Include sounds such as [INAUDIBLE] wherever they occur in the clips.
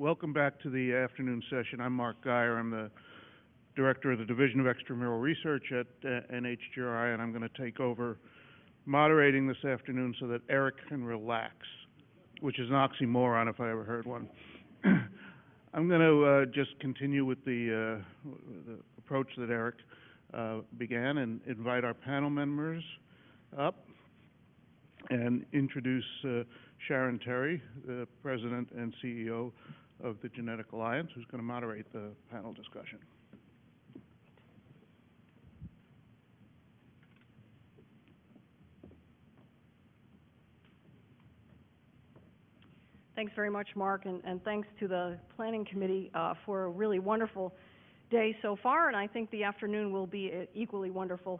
Welcome back to the afternoon session. I'm Mark Guyer. I'm the Director of the Division of Extramural Research at uh, NHGRI, and I'm going to take over moderating this afternoon so that Eric can relax, which is an oxymoron if I ever heard one. [CLEARS THROAT] I'm going to uh, just continue with the, uh, the approach that Eric uh, began and invite our panel members up and introduce uh, Sharon Terry, the President and CEO of the Genetic Alliance, who's going to moderate the panel discussion. Thanks very much, Mark, and, and thanks to the Planning Committee uh, for a really wonderful day so far, and I think the afternoon will be uh, equally wonderful.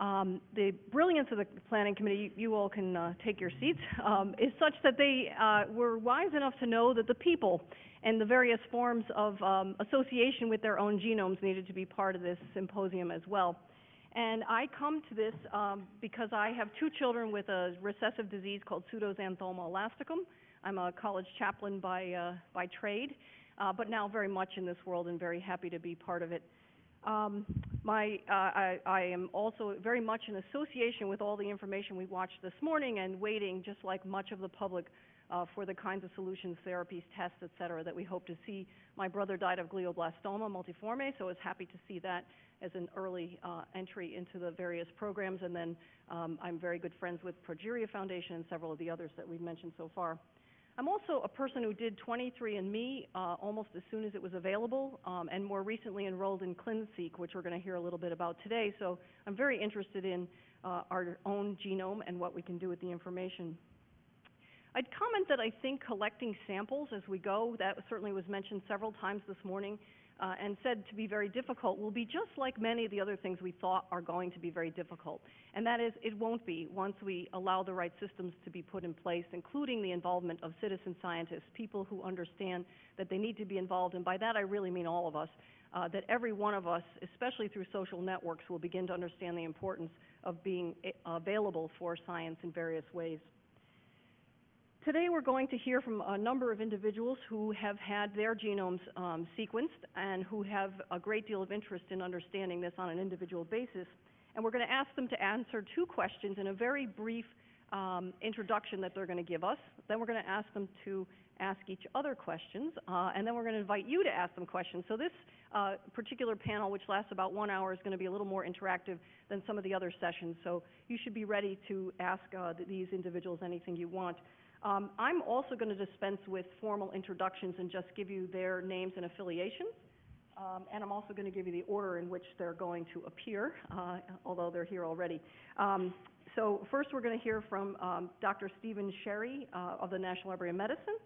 Um, the brilliance of the Planning Committee, you, all can uh, take your seats, um, is such that they uh, were wise enough to know that the people and the various forms of um, association with their own genomes needed to be part of this symposium as well. And I come to this um, because I have two children with a recessive disease called pseudoxanthoma elasticum. I'm a college chaplain by, uh, by trade, uh, but now very much in this world and very happy to be part of it. Um, my, uh, I, I am also very much in association with all the information we watched this morning and waiting, just like much of the public, uh, for the kinds of solutions, therapies, tests, et cetera, that we hope to see. My brother died of glioblastoma multiforme, so I was happy to see that as an early uh, entry into the various programs. And then um, I'm very good friends with Progeria Foundation and several of the others that we've mentioned so far. I'm also a person who did 23andMe uh, almost as soon as it was available, um, and more recently enrolled in ClinSeq, which we're going to hear a little bit about today. So I'm very interested in uh, our own genome and what we can do with the information. I'd comment that I think collecting samples as we go, that certainly was mentioned several times this morning, uh, and said to be very difficult will be just like many of the other things we thought are going to be very difficult. And that is, it won't be once we allow the right systems to be put in place, including the involvement of citizen scientists, people who understand that they need to be involved, and by that I really mean all of us, uh, that every one of us, especially through social networks, will begin to understand the importance of being eh, available for science in various ways. Today we're going to hear from a number of individuals who have had their genomes um, sequenced and who have a great deal of interest in understanding this on an individual basis. And we're going to ask them to answer two questions in a very brief um, introduction that they're going to give us. Then we're going to ask them to ask each other questions, uh, and then we're going to invite you to ask them questions. So this uh, particular panel, which lasts about one hour, is going to be a little more interactive than some of the other sessions. So you should be ready to ask uh, these individuals anything you want. Um, I'm also going to dispense with formal introductions and just give you their names and affiliations. Um, and I'm also going to give you the order in which they're going to appear, uh, although they're here already. Um, so first we're going to hear from um, Dr. Stephen Sherry uh, of the National Library of Medicine.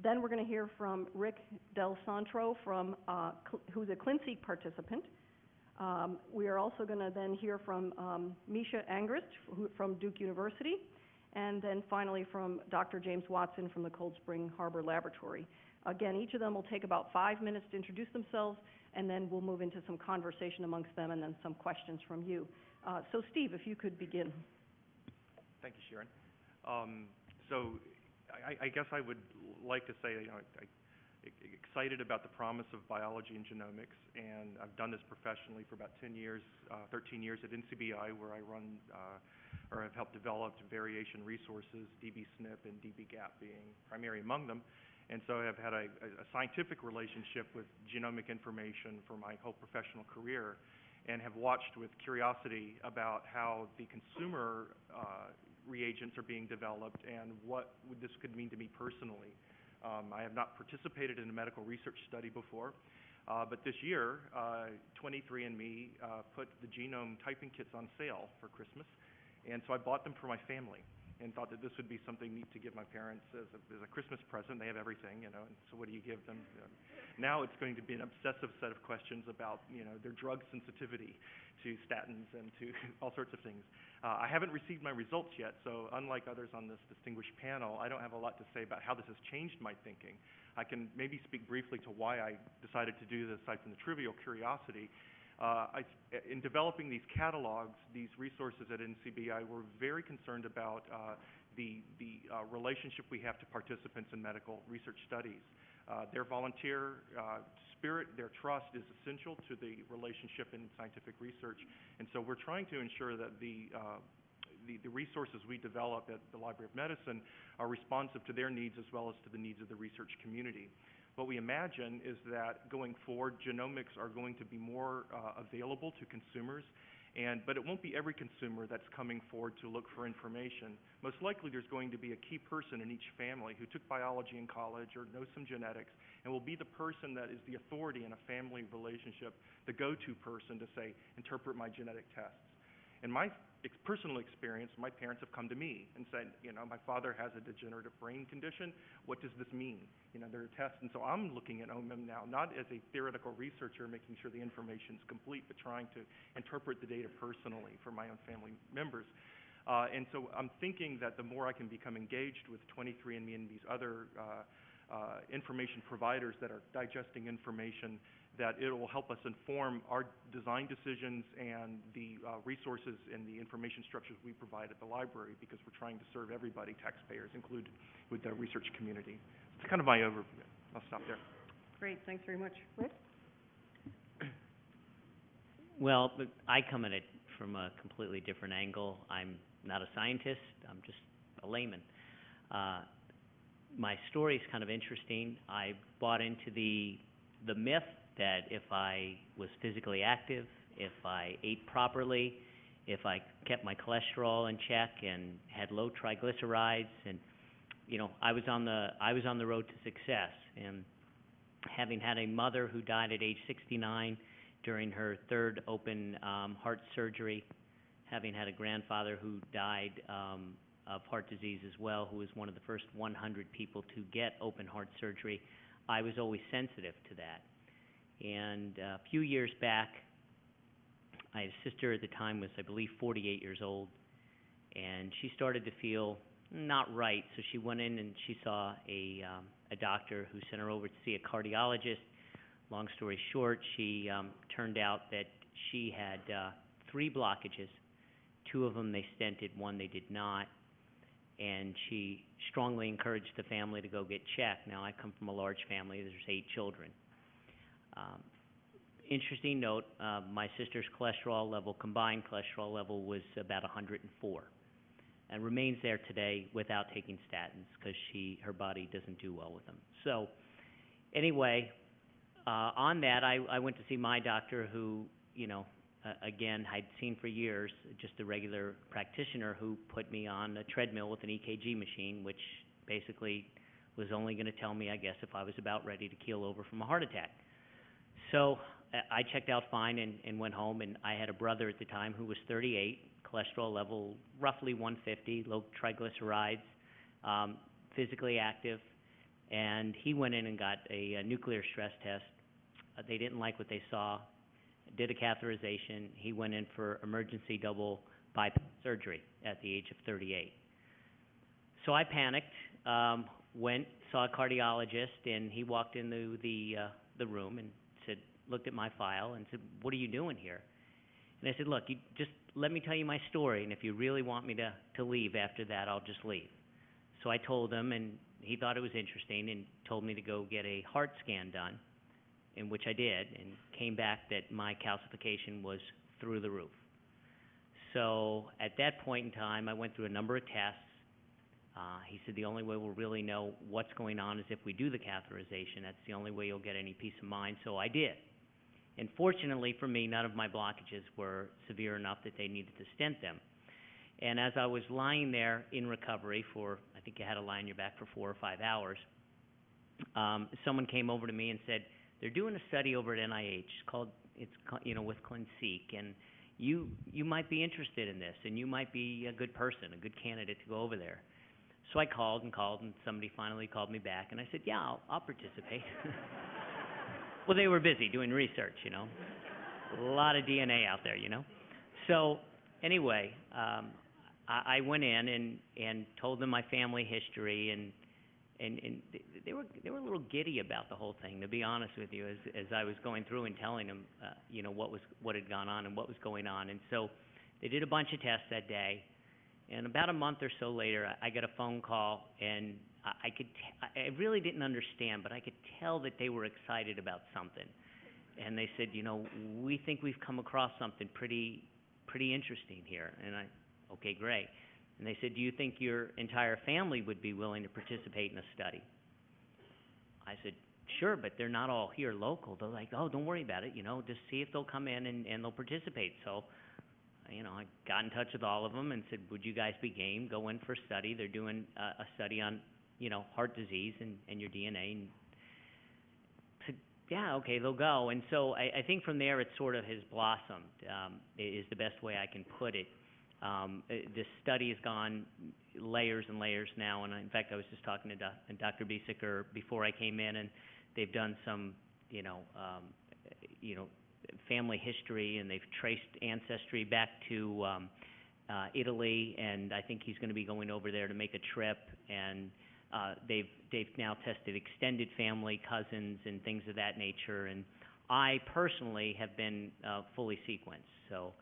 Then we're going to hear from Rick Del Santro, from, uh, who's a ClinSeq participant. Um, we are also going to then hear from um, Misha Angrist from Duke University and then finally from Dr. James Watson from the Cold Spring Harbor Laboratory. Again, each of them will take about five minutes to introduce themselves, and then we'll move into some conversation amongst them and then some questions from you. Uh, so, Steve, if you could begin. Thank you, Sharon. Um, so, I, I, guess I would like to say, you know, I, I, excited about the promise of biology and genomics, and I've done this professionally for about 10 years, uh, 13 years at NCBI, where I run uh, or have helped develop variation resources, dbSNP and dbGaP being primary among them. And so I've had a, a scientific relationship with genomic information for my whole professional career and have watched with curiosity about how the consumer uh, reagents are being developed and what this could mean to me personally. Um, I have not participated in a medical research study before, uh, but this year, uh, 23andMe uh, put the genome typing kits on sale for Christmas, and so I bought them for my family and thought that this would be something neat to give my parents as a, as a Christmas present. They have everything, you know, and so what do you give them? Now it's going to be an obsessive set of questions about, you know, their drug sensitivity to statins and to [LAUGHS] all sorts of things. Uh, I haven't received my results yet, so unlike others on this distinguished panel, I don't have a lot to say about how this has changed my thinking. I can maybe speak briefly to why I decided to do this aside from the trivial curiosity. Uh, I, in developing these catalogs, these resources at NCBI, we're very concerned about uh, the, the, uh, relationship we have to participants in medical research studies. Uh, their volunteer, uh, spirit, their trust is essential to the relationship in scientific research. And so we're trying to ensure that the, uh, the, the resources we develop at the Library of Medicine are responsive to their needs as well as to the needs of the research community. What we imagine is that going forward, genomics are going to be more uh, available to consumers, and, but it won't be every consumer that's coming forward to look for information. Most likely, there's going to be a key person in each family who took biology in college or knows some genetics, and will be the person that is the authority in a family relationship, the go-to person to say, interpret my genetic tests. In my ex- personal experience, my parents have come to me and said, you know, my father has a degenerative brain condition. What does this mean? You know, there are tests, and so I'm looking at OMIM now, not as a theoretical researcher making sure the information is complete, but trying to interpret the data personally for my own family members. Uh, and so I'm thinking that the more I can become engaged with 23andMe and these other uh, uh, information providers that are digesting information, that it will help us inform our design decisions and the uh, resources and the information structures we provide at the library because we're trying to serve everybody, taxpayers included, with the research community. It's kind of my overview. I'll stop there. Great, thanks very much. Rick? [CLEARS THROAT] Well, I come at it from a completely different angle. I'm not a scientist, I'm just a layman. Uh, my story is kind of interesting. I bought into the, the myth that if I was physically active, if I ate properly, if I kept my cholesterol in check and had low triglycerides and, you know, I was on the, I was on the road to success. And having had a mother who died at age sixty-nine, during her third open um, heart surgery, having had a grandfather who died um, of heart disease as well, who was one of the first 100 people to get open heart surgery, I was always sensitive to that. And a few years back, a sister at the time was, I believe, 48 years old, and she started to feel not right, so she went in and she saw a um, a doctor who sent her over to see a cardiologist. Long story short, she um, turned out that she had uh, three blockages. Two of them they stented, one they did not. And she strongly encouraged the family to go get checked. Now, I come from a large family, there's eight children. Um, interesting note, uh, my sister's cholesterol level, combined cholesterol level, was about 104 and remains there today without taking statins because she, her body doesn't do well with them. So, anyway, uh, on that, I, I went to see my doctor who, you know, uh, again, I'd seen for years, just a regular practitioner who put me on a treadmill with an EKG machine, which basically was only going to tell me, I guess, if I was about ready to keel over from a heart attack. So uh, I checked out fine and, and went home, and I had a brother at the time who was 38, cholesterol level roughly 150, low triglycerides, um, physically active, and he went in and got a, a nuclear stress test. Uh, they didn't like what they saw, did a catheterization. He went in for emergency double bypass surgery at the age of 38. So I panicked, um, went, saw a cardiologist, and he walked into the, uh, the room and looked at my file and said, what are you doing here? And I said, look, you just let me tell you my story, and if you really want me to, to leave after that, I'll just leave. So I told him, and he thought it was interesting and told me to go get a heart scan done, in which I did, and came back that my calcification was through the roof. So at that point in time, I went through a number of tests. Uh, he said the only way we'll really know what's going on is if we do the catheterization. That's the only way you'll get any peace of mind. So I did. And fortunately for me, none of my blockages were severe enough that they needed to stent them. And as I was lying there in recovery for, I think you had to lie on your back for four or five hours, um, someone came over to me and said, they're doing a study over at NIH called, it's, you know, with ClinSeq, and you, you might be interested in this, and you might be a good person, a good candidate to go over there. So I called and called, and somebody finally called me back, and I said, yeah, I'll, I'll participate. [LAUGHS] well, they were busy doing research, you know. A lot of DNA out there, you know. So, anyway, um, I, I went in and, and told them my family history, and, and, and they were, they were a little giddy about the whole thing, to be honest with you, as, as I was going through and telling them, uh, you know, what was, what had gone on and what was going on. And so, they did a bunch of tests that day, And about a month or so later, I, I got a phone call, and I, could, t- I, really didn't understand, but I could tell that they were excited about something. And they said, you know, we think we've come across something pretty, pretty interesting here. And I, okay, great. And they said, do you think your entire family would be willing to participate in a study? I said, sure, but they're not all here local. They're like, oh, don't worry about it, you know, just see if they'll come in and, and they'll participate. So, you know, I got in touch with all of them and said, would you guys be game, go in for a study? They're doing a, a study on, you know, heart disease and, and your DNA and said, yeah, okay, they'll go. And so I, I think from there it sort of has blossomed, um, is the best way I can put it. Um, this study has gone layers and layers now, and in fact, I was just talking to Dr. Biesecker before I came in, and they've done some, you know, um, you know, family history, and they've traced ancestry back to, um, uh, Italy, and I think he's gonna be going over there to make a trip, and, uh, they've, they've now tested extended family, cousins, and things of that nature, and I personally have been, uh, fully sequenced, so,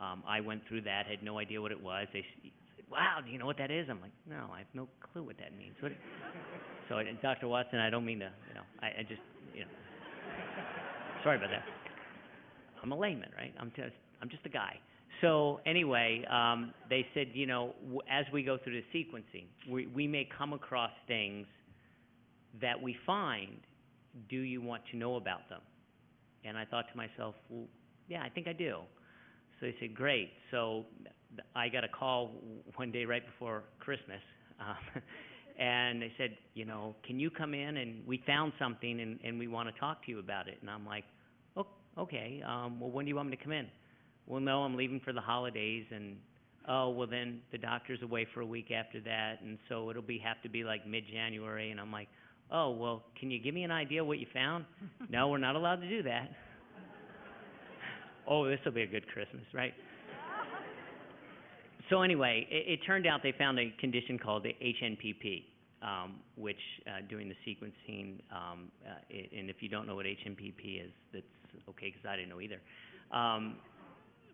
um, I went through that, had no idea what it was, they said, wow, do you know what that is? I'm like, no, I have no clue what that means, what, so, and Dr. Watson, I don't mean to, you know, I, I just, you know, sorry about that. I'm a layman, right? I'm just, I'm just a guy. So anyway, um, they said, you know, as we go through the sequencing, we, we may come across things that we find. Do you want to know about them? And I thought to myself, well, yeah, I think I do. So they said, great. So I got a call one day right before Christmas, um, [LAUGHS] and they said, you know, can you come in and we found something and, and we want to talk to you about it. And I'm like, oh, okay. Um, well, when do you want me to come in? Well, no, I'm leaving for the holidays, and oh, well then the doctor's away for a week after that, and so it'll be have to be like mid-January. And I'm like, oh, well, can you give me an idea what you found? [LAUGHS] no, we're not allowed to do that. oh, this will be a good Christmas, right? So anyway, it, it turned out they found a condition called the HNPP, um, which uh, during the sequencing, um, uh, it, and if you don't know what HNPP is, that's okay because I didn't know either. Um,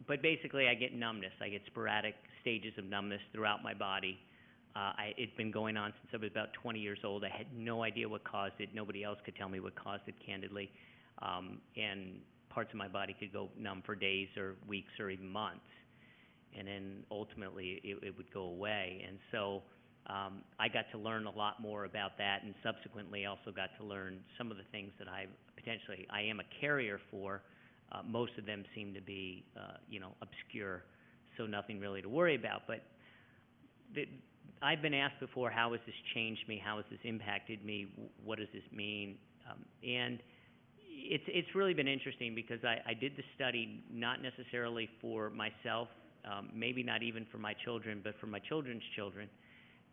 but basically, I get numbness. I get sporadic stages of numbness throughout my body. Uh, I, it's been going on since I was about 20 years old. I had no idea what caused it. Nobody else could tell me what caused it, candidly. Um, and parts of my body could go numb for days or weeks or even months. And then ultimately, it, it would go away. And so, um, I got to learn a lot more about that, and subsequently also got to learn some of the things that I potentially I am a carrier for. Uh, most of them seem to be, uh, you know, obscure, so nothing really to worry about. But the, I've been asked before, how has this changed me? How has this impacted me? What does this mean? Um, and it's it's really been interesting because I, I did the study not necessarily for myself, um, maybe not even for my children, but for my children's children,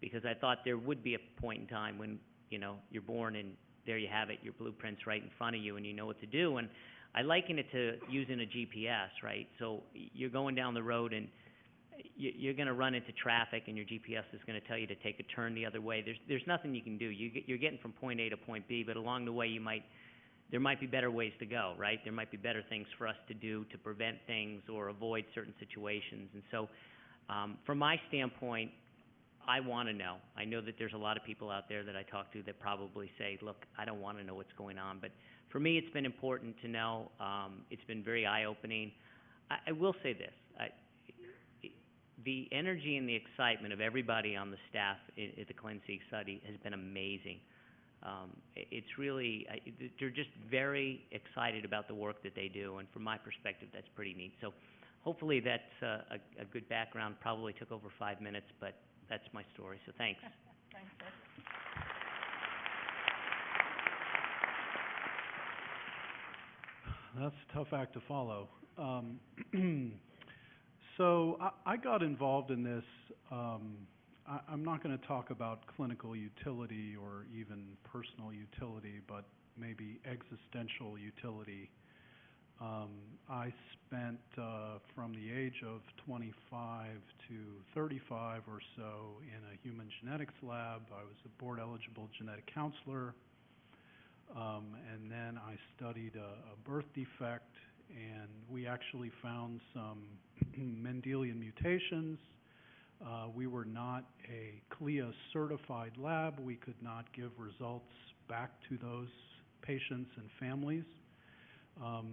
because I thought there would be a point in time when you know you're born and there you have it, your blueprint's right in front of you and you know what to do. And I liken it to using a GPS, right? So you're going down the road and you, you're going to run into traffic, and your GPS is going to tell you to take a turn the other way. There's there's nothing you can do. You're getting from point A to point B, but along the way you might there might be better ways to go, right? There might be better things for us to do to prevent things or avoid certain situations. And so, um, from my standpoint, I want to know. I know that there's a lot of people out there that I talk to that probably say, "Look, I don't want to know what's going on." But for me, it's been important to know. Um, it's been very eye-opening. I, I will say this: I, the energy and the excitement of everybody on the staff at the ClinSeq study has been amazing. Um, it's really, I, they're just very excited about the work that they do, and from my perspective, that's pretty neat. So hopefully that's uh, a, a good background. Probably took over five minutes, but that's my story, so thanks. [LAUGHS] That's a tough act to follow. Um, [CLEARS THROAT] so I, I got involved in this. Um, I, I'm not going to talk about clinical utility or even personal utility, but maybe existential utility. Um, I spent uh, from the age of 25 to 35 or so in a human genetics lab. I was a board eligible genetic counselor. Um, and then I studied a, a birth defect, and we actually found some [CLEARS THROAT] Mendelian mutations Uh, we were not a CLIA certified lab. We could not give results back to those patients and families. Um,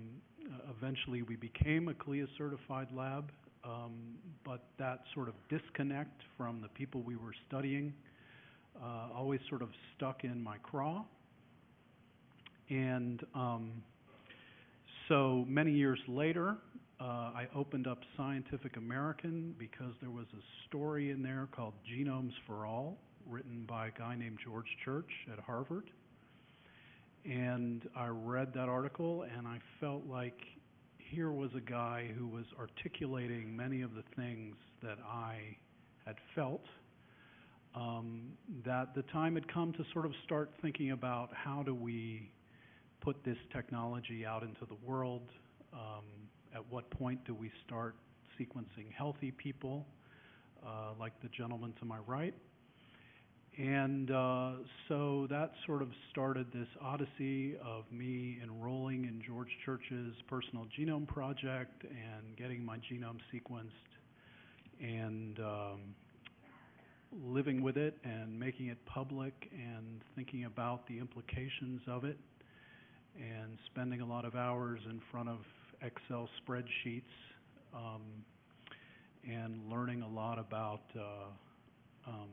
eventually, we became a CLIA certified lab, um, but that sort of disconnect from the people we were studying uh, always sort of stuck in my craw. And um, so many years later, uh, I opened up Scientific American because there was a story in there called Genomes for All, written by a guy named George Church at Harvard. And I read that article and I felt like here was a guy who was articulating many of the things that I had felt. Um, that the time had come to sort of start thinking about how do we put this technology out into the world? Um, at what point do we start sequencing healthy people, uh, like the gentleman to my right? And uh, so that sort of started this odyssey of me enrolling in George Church's personal genome project and getting my genome sequenced and um, living with it and making it public and thinking about the implications of it and spending a lot of hours in front of Excel spreadsheets um, and learning a lot about uh, um,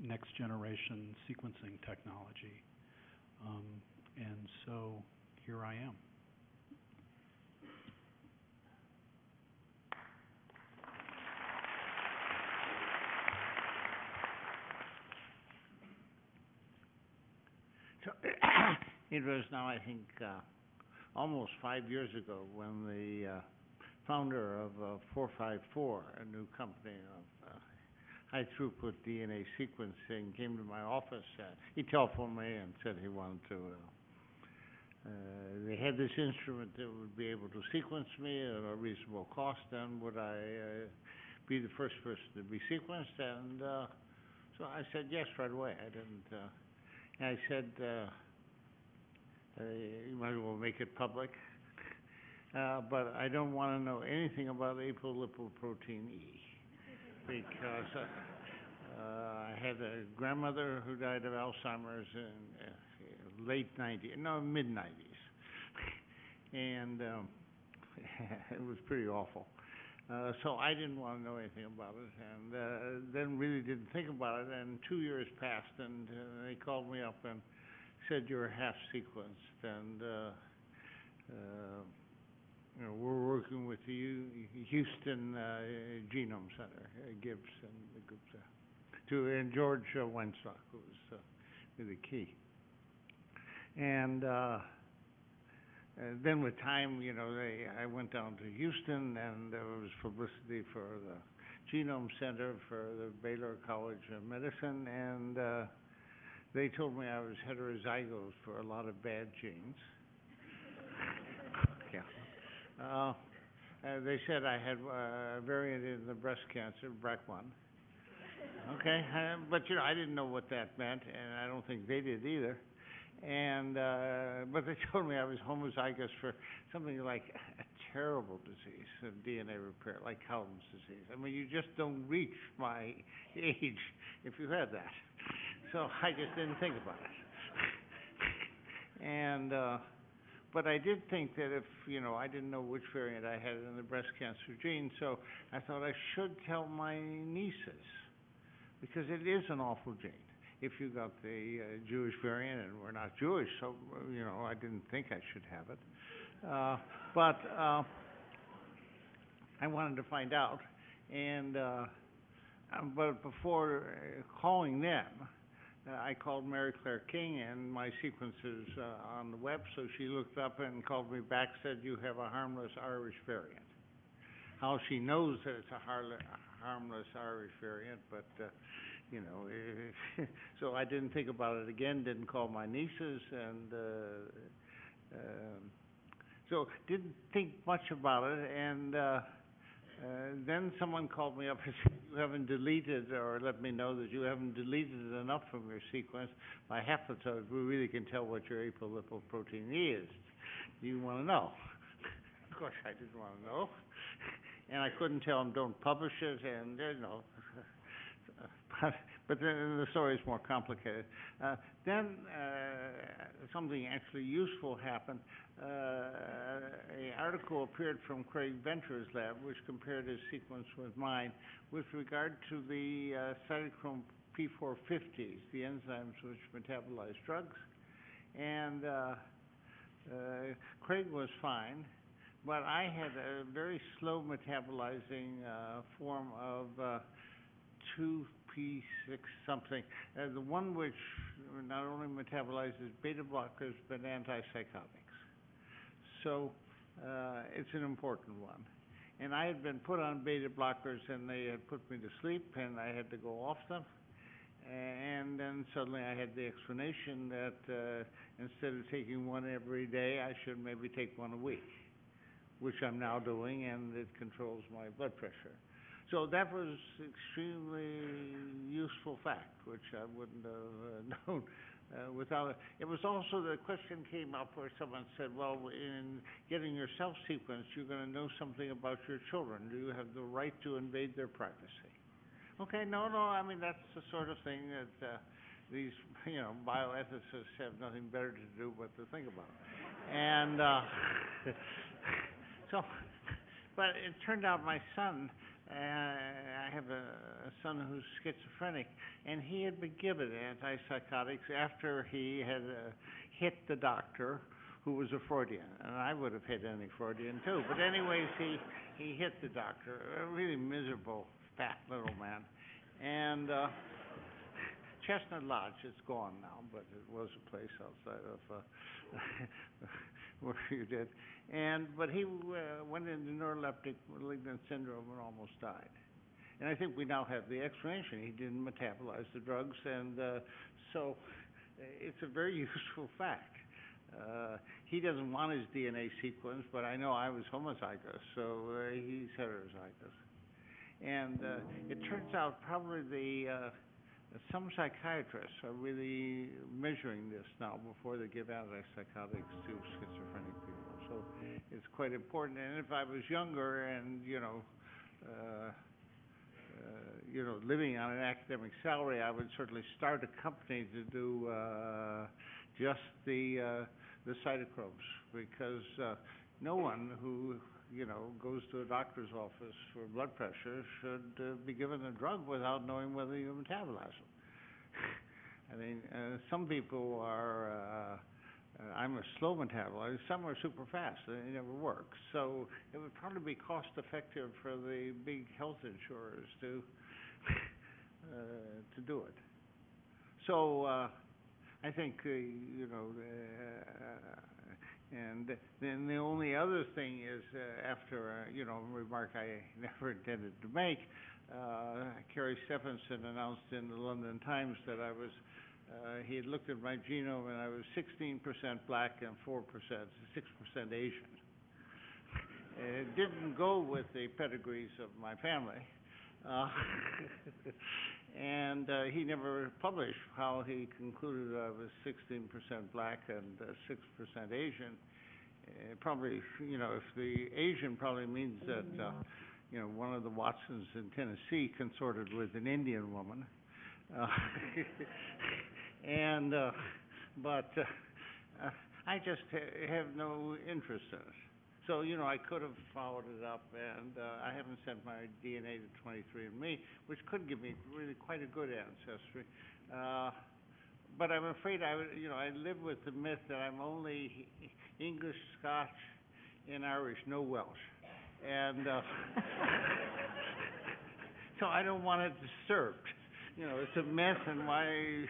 next generation sequencing technology. Um, and so here I am. So, [CLEARS THROAT] it was now, I think, uh, almost five years ago when the, uh, founder of, uh, four five four, a new company of, uh, high throughput DNA sequencing, came to my office, he telephoned me and said he wanted to, uh, uh, they had this instrument that would be able to sequence me at a reasonable cost, and would I, be the first person to be sequenced? And, so I said yes right away. I didn't, I said, uh, you might as well make it public. Uh, but I don't wanna know anything about apolipoprotein E. Because, uh, uh, I had a grandmother who died of Alzheimer's in, uh, late ninety, no, mid-nineties. And, um, [LAUGHS] it was pretty awful. Uh, so I didn't wanna know anything about it, and, uh, then really didn't think about it, and two years passed, and, uh, they called me up and said you're half sequenced, and, uh, uh, you know, we're working with the Houston, uh, Genome Center, Gibbs and the group there, to, and George uh, Weinstock, who was, really key. And, uh, then with time, you know, they, I went down to Houston and there was publicity for the Genome Center for the Baylor College of Medicine and, uh, they told me I was heterozygous for a lot of bad genes. Yeah. Uh, uh, they said I had uh, a variant in the breast cancer, BRCA1. Okay, uh, but you know, I didn't know what that meant and I don't think they did either. And, uh, but they [LAUGHS] told me I was homozygous for something like a terrible disease of DNA repair, like Cowden's disease. I mean, you just don't reach my [LAUGHS] age if you had that. So I just didn't think about it. [LAUGHS] And, uh, but I did think that if, you know, I didn't know which variant I had in the breast cancer gene, so I thought I should tell my nieces, because it is an awful gene if you got the uh, Jewish variant, and we're not Jewish, so you know I didn't think I should have it. Uh, but uh, I wanted to find out, and uh, but before calling them, I called Mary Claire King, and my sequence is uh, on the web, so she looked up and called me back, said you have a harmless Irish variant. How she knows that it's a harle- harmless Irish variant, but. Uh, you know, [LAUGHS] so I didn't think about it again, didn't call my nieces, and, uh, um, so didn't think much about it, and, uh, uh, then someone called me up and [LAUGHS] said, you haven't deleted, or let me know that you haven't deleted enough from your sequence by haplotype, we really can tell what your apolipoprotein is. Do you wanna know? Of course, I didn't wanna know, and I couldn't tell them, don't publish it, and, you know, [LAUGHS] but, but then the story is more complicated. Uh, then, uh, something actually useful happened. Uh, a article appeared from Craig Venter's lab, which compared his sequence with mine with regard to the, uh, cytochrome P four fifties, the enzymes which metabolize drugs. And, uh, uh, Craig was fine, but I had a very slow metabolizing, uh, form of, uh, two P six something. Uh, the one which not only metabolizes beta blockers, but antipsychotics. So, uh, it's an important one. And I had been put on beta blockers and they had put me to sleep and I had to go off them. And then suddenly I had the explanation that, uh, instead of taking one every day, I should maybe take one a week, which I'm now doing and it controls my blood pressure. So that was extremely useful fact, which I wouldn't have uh, [LAUGHS] known uh, without it. It was also, the question came up where someone said, well, in getting yourself sequenced, you're gonna know something about your children. Do you have the right to invade their privacy? Okay, no, no, I mean, that's the sort of thing that, uh, these, [LAUGHS] you know, bioethicists have nothing better to do but to think about. And, uh, [LAUGHS] so, but it turned out my son, I have a, a son who's schizophrenic, and he had been given antipsychotics after he had, uh, hit the doctor, who was a Freudian, and I would have hit any Freudian too, but anyways, he, he hit the doctor, a really miserable, fat little man. And, uh, Chestnut Lodge, it's gone now, but it was a place outside of, uh, [LAUGHS] where [LAUGHS] you did. And, but he, uh, went into neuroleptic malignant syndrome and almost died. And I think we now have the explanation, he didn't metabolize the drugs, and, uh, so, uh, it's a very [LAUGHS] useful fact. Uh, he doesn't want his DNA sequence, but I know I was homozygous, so, uh, he's heterozygous. And, uh, it turns out probably the, uh, some psychiatrists are really measuring this now before they give antipsychotics to. So it's quite important. And if I was younger and, you know, uh, uh, you know, living on an academic salary, I would certainly start a company to do, uh, just the, uh, the cytochromes. Because, uh, no one who, you know, goes to a doctor's office for blood pressure should, uh, be given a drug without knowing whether you metabolize them. [LAUGHS] I mean, uh, some people are, uh, uh, I'm a slow metabolizer, some are super fast, and it never works. So it would probably be cost effective for the big health insurers to, [LAUGHS] uh, to do it. So, uh, I think, uh, you know, uh, and then the only other thing is, uh, after, you know, a remark I [LAUGHS] never intended to make, Kari Stefansson announced in the London Times that I was, uh, he had looked at my genome and I was sixteen percent black and four percent, six percent Asian. It didn't go with the pedigrees of my family. Uh, [LAUGHS] and, uh, he never published how he concluded I was sixteen percent black and, uh, six percent Asian. Uh, probably, you know, if the Asian probably means that, uh, you know, one of the Watsons in Tennessee consorted with an Indian woman. [LAUGHS] And, uh, but, uh, uh, I just ha- have no interest in it. So, you know, I could have followed it up, and, uh, I haven't sent my DNA to 23andMe, which could give me really quite a good ancestry. Uh, but I'm afraid I would, you know, I live with the myth that I'm only English, Scotch, and Irish, no Welsh. And, uh, [LAUGHS] so I don't want it disturbed. You know, it's a myth, and why,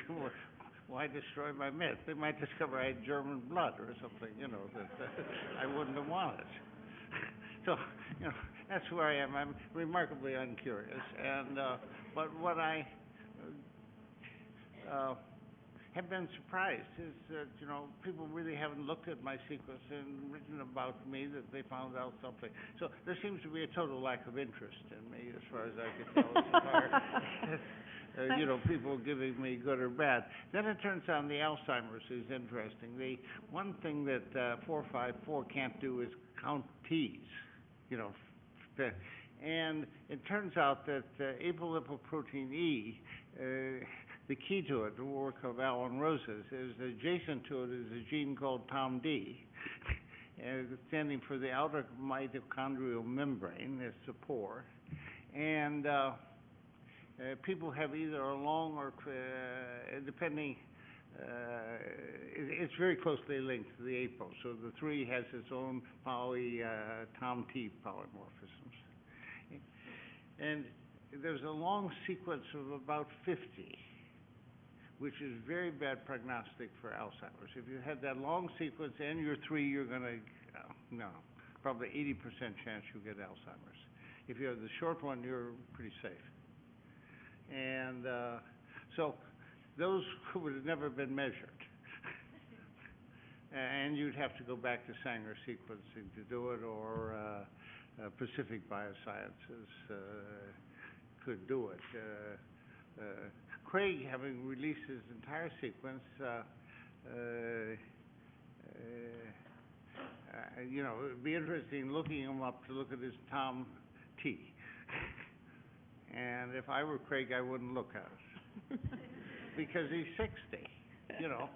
why destroy my myth? They might discover I had German blood or something, you know, that, uh, [LAUGHS] I wouldn't have wanted. [LAUGHS] So, you know, that's where I am. I'm remarkably uncurious, and, uh, but what I, uh, have been surprised is that, you know, people really haven't looked at my sequence and written about me that they found out something. So there seems to be a total lack of interest in me as far as I can tell, [LAUGHS] uh, you know, people giving me good or bad. Then it turns out the Alzheimer's is interesting. The one thing that, uh, four five four can't do is count T's, you know, and it turns out that, uh, apolipoprotein E uh, the key to it, the work of Alan Roses, is adjacent to it is a gene called TOMD, [LAUGHS] and standing for the outer mitochondrial membrane, it's the pore. And, uh, uh, people have either a long or, uh, depending, uh, it, it's very closely linked to the apo. So the three has its own poly, uh, TOM-T polymorphisms. And there's a long sequence of about fifty, which is very bad prognostic for Alzheimer's. If you had that long sequence and you're three, you're gonna, uh, no, probably eighty percent chance you'll get Alzheimer's. If you have the short one, you're pretty safe. And, uh, so, those [LAUGHS] would have never been measured. [LAUGHS] And you'd have to go back to Sanger sequencing to do it, or, uh, uh, Pacific Biosciences, uh, could do it. Uh, uh, Craig, having released his entire sequence, uh, uh, uh, uh, you know, it'd be interesting looking him up to look at his Tom T. [LAUGHS] And if I were Craig, I wouldn't look at it, [LAUGHS] because he's sixty, you know,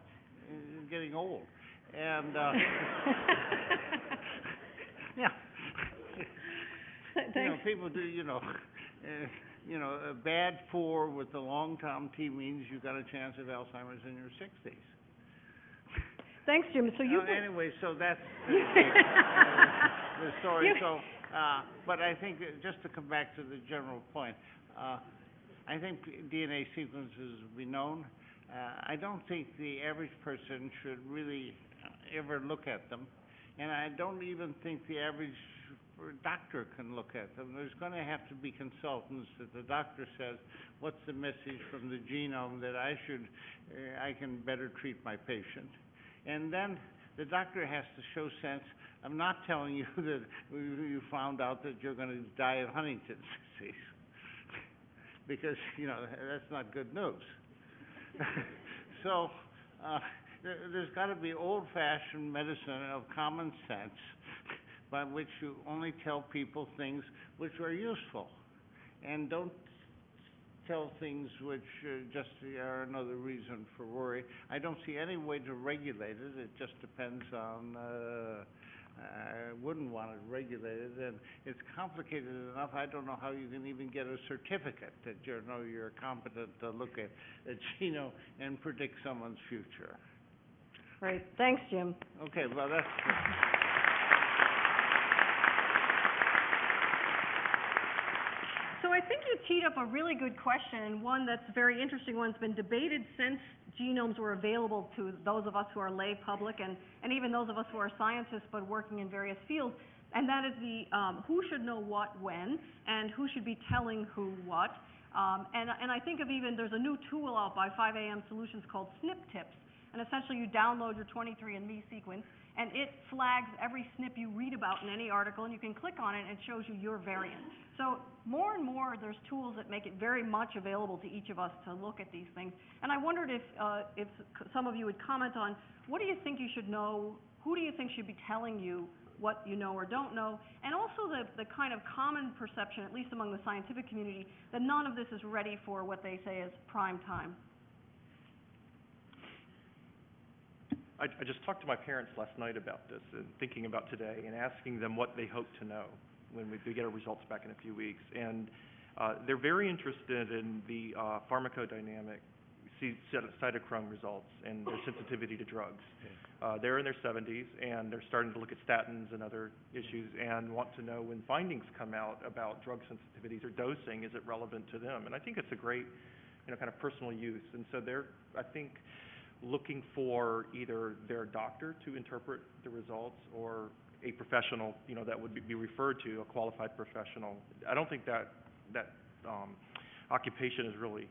he's getting old. And, uh, [LAUGHS] yeah. You know, people do, you know, uh, you know, a bad four with the long Tom T means you've got a chance of Alzheimer's in your sixties. Thanks, Jim. So you. Anyway, so that's [LAUGHS] the, uh, the story, You- so, uh, but I think, that just to come back to the general point, uh, I think DNA sequences will be known. Uh, I don't think the average person should really uh, ever look at them, and I don't even think the average uh, doctor can look at them. There's gonna have to be consultants that the doctor says, what's the message from the genome that I should, uh, I can better treat my patient? And then the doctor has to show sense, I'm not telling you [LAUGHS] that you found out that you're gonna die of Huntington's disease. Because, you know, that's not good news. [LAUGHS] So, uh, there, there's gotta be old-fashioned medicine of common sense by which you only tell people things which are useful. And don't tell things which uh, just are another reason for worry. I don't see any way to regulate it, it just depends on, uh, I wouldn't want it regulated, and it's complicated enough, I don't know how you can even get a certificate that you know you're competent to look at a genome and predict someone's future. Great. Thanks, Jim. Okay, well, that's, So I think you teed up a really good question, and one that's very interesting, one's been debated since genomes were available to those of us who are lay public and, and even those of us who are scientists but working in various fields, and that is the, um, who should know what when, and who should be telling who what. Um, and, and I think of even, there's a new tool out by 5AM Solutions called SNP Tips, and essentially you download your 23andMe sequence, and it flags every SNP you read about in any article, and you can click on it, and it shows you your variant. So more and more, there's tools that make it very much available to each of us to look at these things. And I wondered if, uh, if some of you would comment on, what do you think you should know, who do you think should be telling you what you know or don't know? And also the, the kind of common perception, at least among the scientific community, that none of this is ready for what they say is prime time. I, I just talked to my parents last night about this and thinking about today and asking them what they hope to know when we we get our results back in a few weeks. And, uh, they're very interested in the, uh, pharmacodynamic cytochrome results and their sensitivity to drugs. Uh, they're in their seventies and they're starting to look at statins and other issues and want to know when findings come out about drug sensitivities or dosing, is it relevant to them? And I think it's a great, you know, kind of personal use. And so they're, I think, looking for either their doctor to interpret the results or a professional, you know, that would be- be referred to, a qualified professional. I don't think that, that, um, occupation is really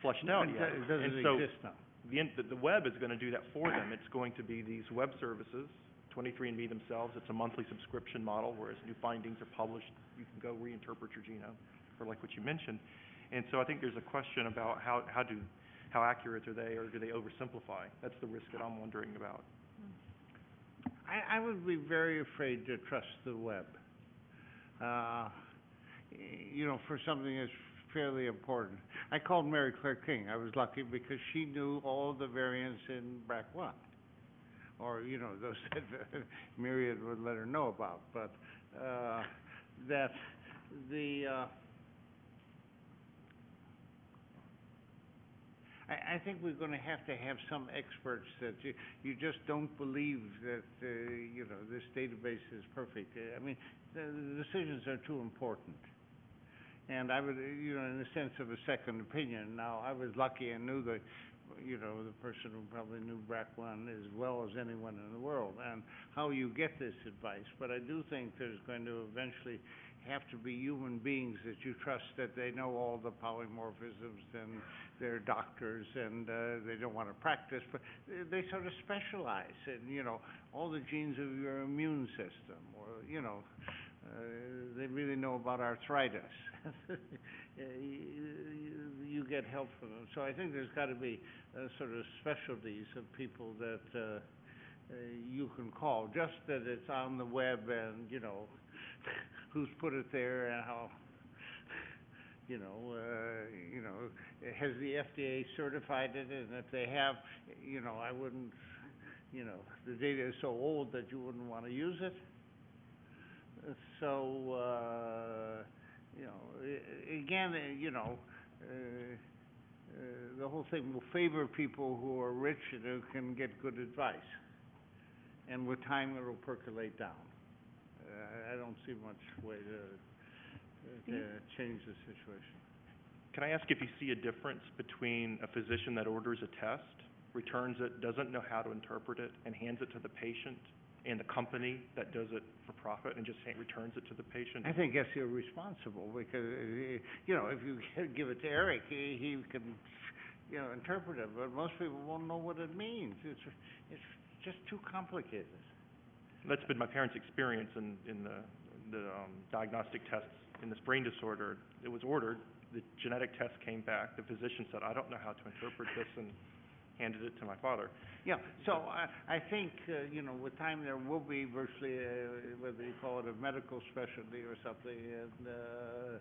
fleshed out yet. it doesn't And so exist now. the, in- the, the web is gonna do that for them. It's going to be these web services, 23andMe themselves, it's a monthly subscription model, whereas new findings are published, you can go reinterpret your genome, or like what you mentioned. And so I think there's a question about how, how do, how accurate are they, or do they oversimplify? That's the risk that I'm wondering about. I, I would be very afraid to trust the web. Uh, you know, for something as fairly important. I called Mary Claire King, I was lucky because she knew all the variants in BRCA1. Or, you know, those [LAUGHS] that Myriad would let her know about, but, uh, that the, uh, I, I think we're gonna have to have some experts that you, you just don't believe that, uh, you know, this database is perfect. I mean, the, the decisions are too important. And I would, you know, in the sense of a second opinion, now, I was lucky and knew the, you know, the person who probably knew BRCA one as well as anyone in the world, and how you get this advice. But I do think there's going to eventually have to be human beings that you trust that they know all the polymorphisms and they're doctors and, uh, they don't wanna practice, but they, sort of specialize in, you know, all the genes of your immune system, or, you know, uh, they really know about arthritis. [LAUGHS] You, get help from them. So I think there's gotta be, uh, sort of specialties of people that, uh, you can call, just that it's on the web and, you know, [LAUGHS] who's put it there and how, you know, uh, you know, has the FDA certified it, and if they have, you know, I wouldn't, you know, the data is so old that you wouldn't wanna use it. So, uh, you know, again, uh, you know, uh, uh, the whole thing will favor people who are rich and who can get good advice. And with time, it'll percolate down. Uh, I don't see much way to, to change the situation. Can I ask if you see a difference between a physician that orders a test, returns it, doesn't know how to interpret it, and hands it to the patient, and the company that does it for profit and just ha- returns it to the patient? I think that's irresponsible, because, you know, if you [LAUGHS] give it to Eric, he, he can, you know, interpret it, but most people won't know what it means. It's, it's just too complicated. That's been my parents' experience in, in the, the, um, diagnostic tests in this brain disorder. It was ordered, the genetic test came back, the physician said, I don't know how to interpret this, and handed it to my father. Yeah, so I, I think, uh, you know, with time, there will be virtually, uh, whether you call it a medical specialty or something, and, uh,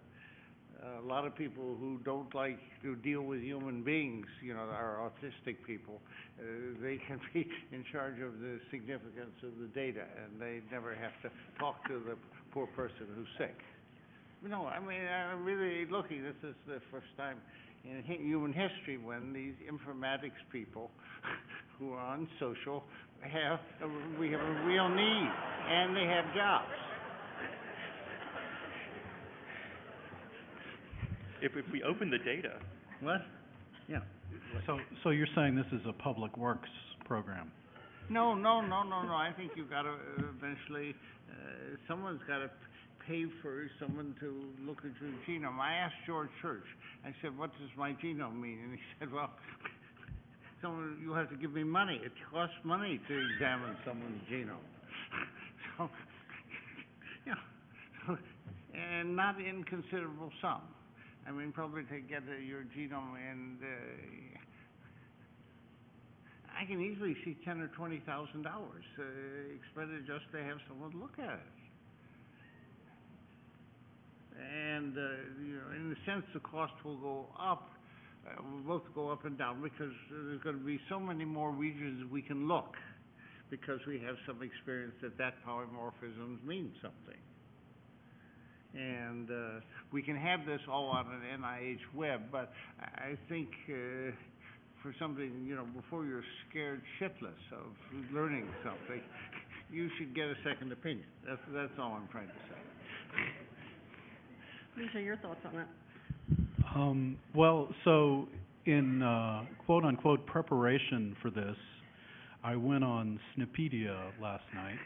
a lot of people who don't like to deal with human beings, you know, are autistic people, uh, they can be in charge of the significance of the data, and they never have to talk to the poor person who's sick. No, I mean, I'm really looking, this is the first time in hi- human history when these informatics people [LAUGHS] who are unsocial have, a- we have a real need, and they have jobs. If, if we open the data, What? Yeah. So, so you're saying this is a public works program? No, no, no, no, no, I think you've gotta uh, eventually, uh, someone's gotta p- pay for someone to look at your genome. I asked George Church, I said, what does my genome mean? And he [LAUGHS] said, well, someone, you have to give me money, it costs money to examine someone's genome. [LAUGHS] So, [LAUGHS] yeah, so, and not inconsiderable sum. I mean, probably to get uh, your genome and, uh, I can easily see ten or twenty thousand dollars, uh, expended just to have someone look at it. And, uh, you know, in a sense, the cost will go up, uh, will both go up and down, because there's gonna be so many more regions we can look, because we have some experience that that polymorphisms mean something. And, uh, we can have this all on an NIH web, but I, I think, uh, for something, you know, before you're scared shitless of learning something, [LAUGHS] you should get a second opinion. That's, that's all I'm trying to say. [LAUGHS] Lisa, your thoughts on that? Um, well, so in, uh, quote-unquote preparation for this, I went on SNPedia last night,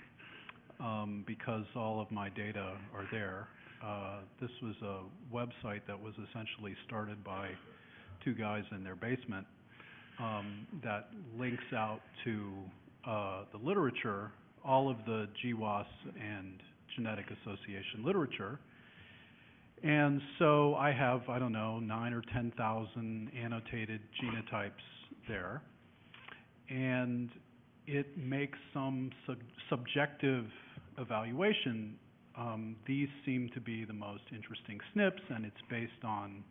um, because all of my data are there. Uh, this was a website that was essentially started by two guys in their basement, um, that links out to, uh, the literature, all of the GWAS and Genetic Association literature. And so I have, I don't know, nine or ten thousand annotated genotypes there. And it makes some sub- subjective evaluation. Um, these seem to be the most interesting SNPs, and it's based on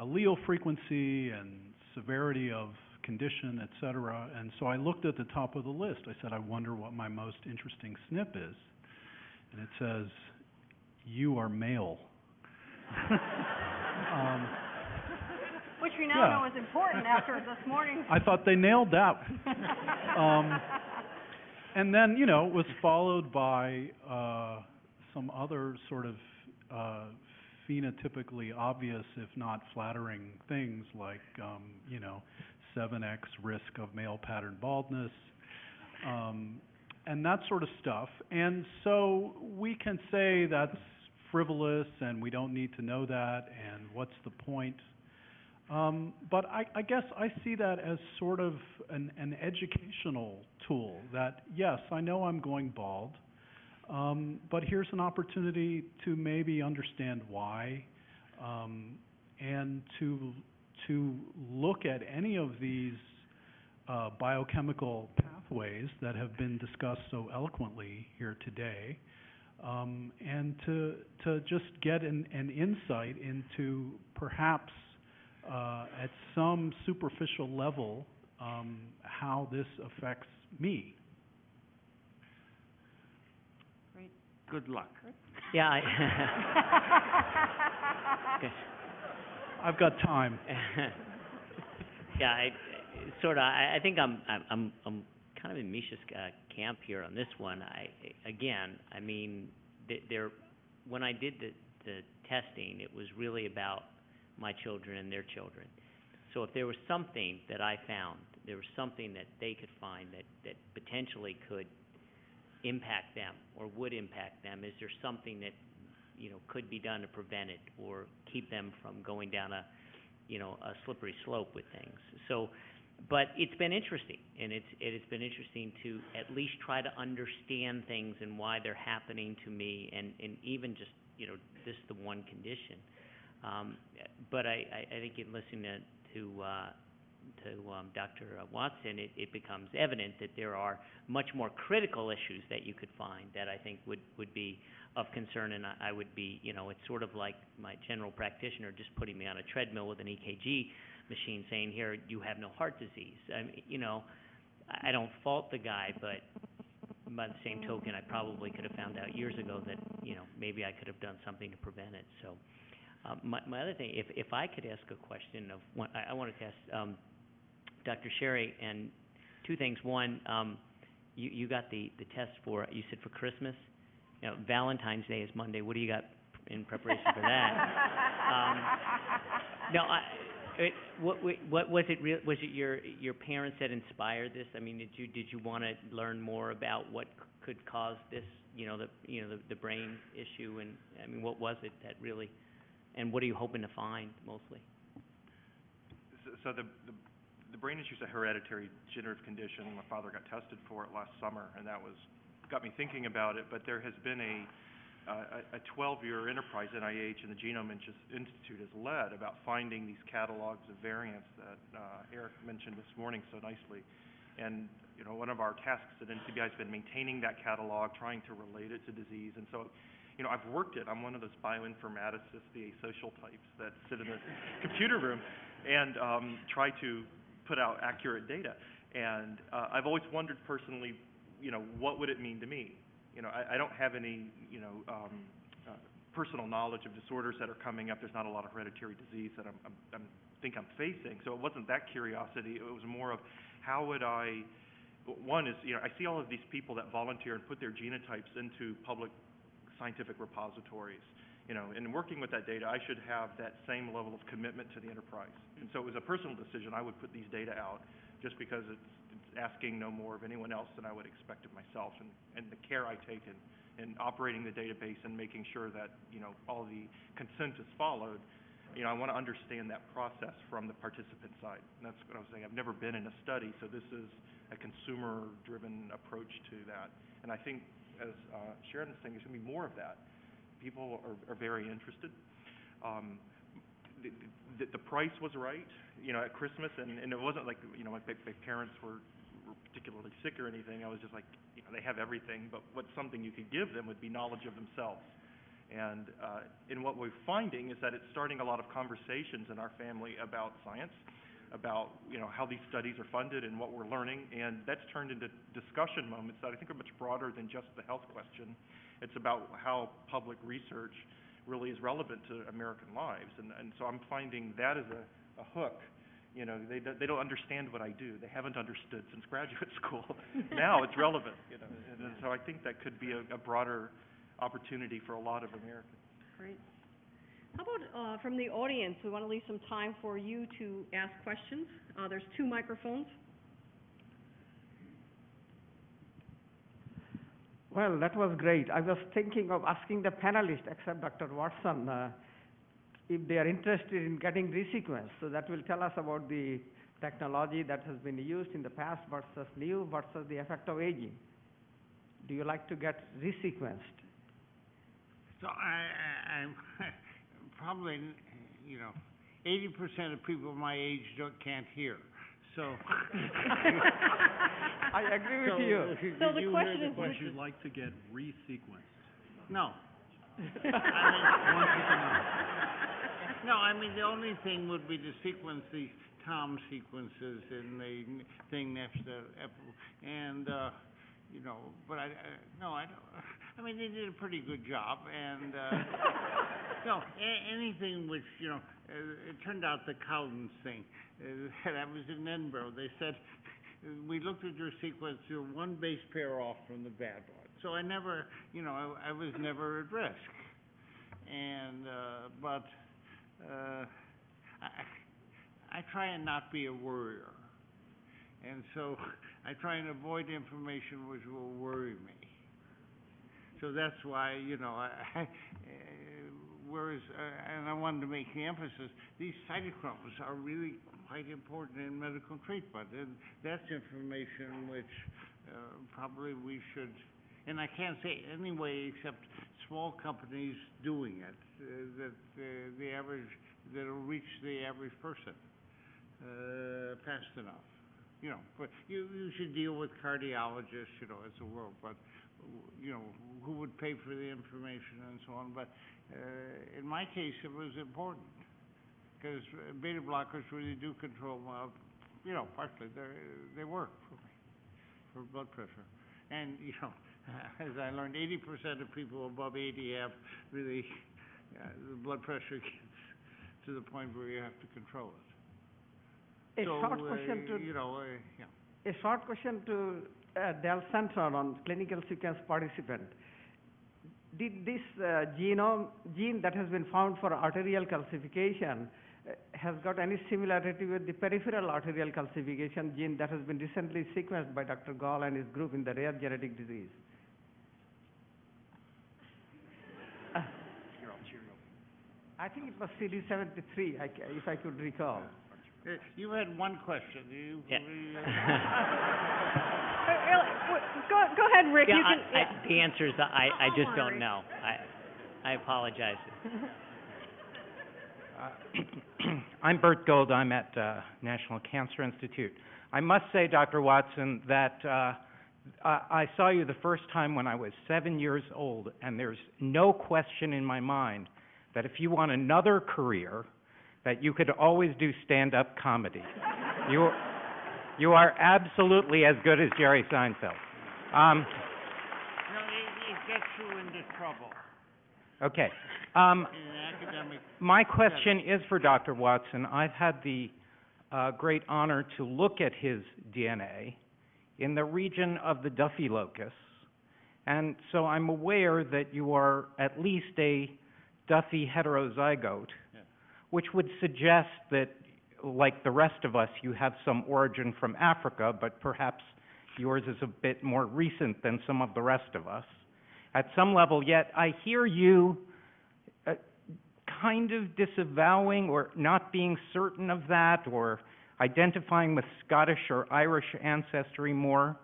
allele frequency and severity of condition, et cetera. And so I looked at the top of the list. I said, I wonder what my most interesting SNP is. And it says, you are male. [LAUGHS] Um, Which we Yeah. now know is important after this morning. I thought they nailed that. [LAUGHS] Um, and then, you know, it was followed by, uh, some other sort of, uh, phenotypically obvious, if not flattering things like, um, you know, seven X risk of male pattern baldness, um, and that sort of stuff. And so we can say that's frivolous and we don't need to know that and what's the point? Um, but I, I guess I see that as sort of an, an educational tool that, yes, I know I'm going bald, um, but here's an opportunity to maybe understand why, um, and to, to look at any of these, uh, biochemical pathways that have been discussed so eloquently here today, um, and to, to just get an, an insight into perhaps uh, at some superficial level, um, how this affects me. Good luck. Yeah, I [LAUGHS] Okay. I've got time. [LAUGHS] Yeah, I, sort of, I, I think I'm, I'm, I'm, I'm kind of in Misha's, uh, camp here on this one. I, again, I mean, there, when I did the, the testing, it was really about my children and their children. So if there was something that I found, there was something that they could find that, that potentially could impact them or would impact them, is there something that, you know, could be done to prevent it or keep them from going down a, you know, a slippery slope with things. So, but it's been interesting, and it's, it has been interesting to at least try to understand things and why they're happening to me, and, and even just, you know, this the one condition. Um, but I, I, I think in listening to, to, uh, to, um, Dr. Watson, it, it becomes evident that there are much more critical issues that you could find that I think would, would be of concern, and I, I would be, you know, it's sort of like my general practitioner just putting me on a treadmill with an EKG machine saying, here, you have no heart disease. I mean, you know, I, don't fault the guy, but by the same token, I probably could have found out years ago that, you know, maybe I could have done something to prevent it, so. Um, my, my other thing, if, if I could ask a question of, one, I, I wanted to ask, um, Dr. Sherry, and two things. One, um, you, you got the, the test for, you said for Christmas? You know, Valentine's Day is Monday. What do you got in preparation for that? [LAUGHS] No, I, it, what, what, was it real, was it your, your parents that inspired this? I mean, did you, did you wanna learn more about what could cause this, you know, the, you know, the, the brain issue, and, I mean, what was it that really, and what are you hoping to find mostly? So, so the, the, the brain issue's a hereditary degenerative condition. My father got tested for it last summer, and that was, got me thinking about it, but there has been a, a, a twelve-year enterprise NIH and the Genome Institute has led about finding these catalogs of variants that, uh, Eric mentioned this morning so nicely. And, you know, one of our tasks at NCBI has been maintaining that catalog, trying to relate it to disease. And so, you know, I've worked it. I'm one of those bioinformaticists, the asocial types that sit in the computer room and um, try to put out accurate data. And uh, I've always wondered personally, you know, what would it mean to me? You know, I, I don't have any, you know, um, uh, personal knowledge of disorders that are coming up. There's not a lot of hereditary disease that I'm, I'm, I'm think I'm facing. So it wasn't that curiosity. It was more of how would I. One is, you know, I see all of these people that volunteer and put their genotypes into public scientific repositories you know, in working with that data, I should have that same level of commitment to the enterprise. And so it was a personal decision, I would put these data out, just because it's, it's asking no more of anyone else than I would expect of myself, and, and the care I take in, in operating the database and making sure that, you know, all the consent is followed. You know, I want to understand that process from the participant side, and that's what I was saying, I've never been in a study, so this is a consumer-driven approach to that. And I think, as, uh, Sharon was saying, there's going to be more of that people are, are very interested. Um, the, the, the price was right, you know, at Christmas, and, and it wasn't like, you know, my, my parents were, were particularly sick or anything. I was just like, you know, they have everything, but what something you could give them would be knowledge of themselves. And, uh, and what we're finding is that it's starting a lot of conversations in our family about science, about, you know, how these studies are funded and what we're learning, and that's turned into discussion moments that I think are much broader than just the health question. It's about how public research really is relevant to American lives, and, and so I'm finding that as a, a hook. You know, they, don't- they don't understand what I do. They haven't understood since graduate [LAUGHS] school. Now it's relevant, you know, and, and so I think that could be a, a broader opportunity for a lot of Americans. Great. How about, uh, from the audience, we want to leave some time for you to ask questions. Uh, there's two microphones. Well, that was great. I was thinking of asking the panelists, except Dr. Watson, uh, if they are interested in getting resequenced. So that will tell us about the technology that has been used in the past versus new versus the effect of aging. Do you like to get resequenced? So I, I, I'm [LAUGHS] probably, you know, eighty percent of people my age don't, can't hear, so. [LAUGHS] I agree with So, you. So the you hear question the is- Would you like to get resequenced? No. Want you to know. No, I mean, the only thing would be to sequence the Tom sequences in the thing next to, ep- and, uh, you know, but I, I, no, I don't, I mean, they did a pretty good job, and, uh, [LAUGHS] no, a- anything which, you know, uh, it turned out the Cowden's thing, uh, [LAUGHS] that was in Edinburgh, they said, we looked at your sequence, you're one base pair off from the bad one. So I never, you know, I, I was never at risk. And, uh, but, uh, I, I try and not be a worrier. And so [LAUGHS] I try and avoid information which will worry me. So that's why, you know, I, uh, whereas, uh, and I wanted to make the emphasis, these cytochromes are really quite important in medical treatment. And that's information which, uh, probably we should, and I can't say anyway except small companies doing it, uh, that uh, the average, that'll reach the average person, uh, fast enough. You know, but you, you should deal with cardiologists, you know, as a world, but, you know, who would pay for the information and so on, but, uh, in my case, it was important. Cause uh, beta blockers really do control, uh, you know, partially, they they work for me, for blood pressure. And, you know, [LAUGHS] as I learned, eighty percent of people above eighty have really, uh, the blood pressure gets to the point where you have to control it. A So, short uh, question to You know, uh, yeah. A short question to uh, Del Centron on clinical sequence participant. Did this uh, genome, gene that has been found for arterial calcification, uh, has got any similarity with the peripheral arterial calcification gene that has been recently sequenced by Dr. Gahl and his group in the rare genetic disease? Uh, I think it was CD73, I ca- if I could recall. Uh, You had one question, you. Yeah. you- Uh, w- Go, go ahead, Rick, Yeah, you I, can, I, the answer is, I, I just worry. don't know. I, I apologize. [CLEARS THROAT] I'm Bert Gold. I'm at uh, National Cancer Institute. I must say, Dr. Watson, that uh, I I saw you the first time when I was seven years old, and there's no question in my mind that if you want another career, that you could always do stand-up comedy. You, you are absolutely as good as Jerry Seinfeld. Um, No, it, gets you into trouble okay. Um, My question is for Dr. Watson. I've had the uh, great honor to look at his DNA in the region of the Duffy locus, and so I'm aware that you are at least a Duffy heterozygote, Yeah. which would suggest that, like the rest of us, you have some origin from Africa, but perhaps yours is a bit more recent than some of the rest of us. At some level, yet I hear you uh, kind of disavowing or not being certain of that or identifying with Scottish or Irish ancestry more.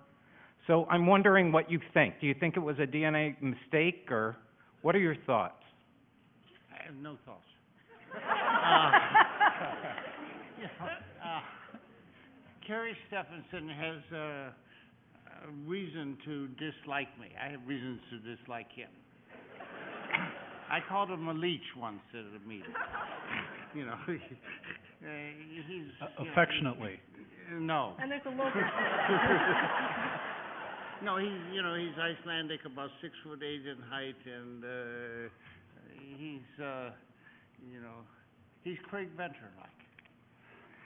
So I'm wondering what you think. Do you think it was a DNA mistake or what are your thoughts? I no thoughts. [LAUGHS] Uh, you know, uh, Kari Stefansson has uh, a reason to dislike me. I have reasons to dislike him. [COUGHS] I called him a leech once at a meeting. [COUGHS] You know, uh, he's, Uh, you know, Affectionately. uh, No. And there's a local, [LAUGHS] No, he's, you know, he's Icelandic, about six foot eight in height, and, uh, he's, uh, you know, he's Craig Venter-like.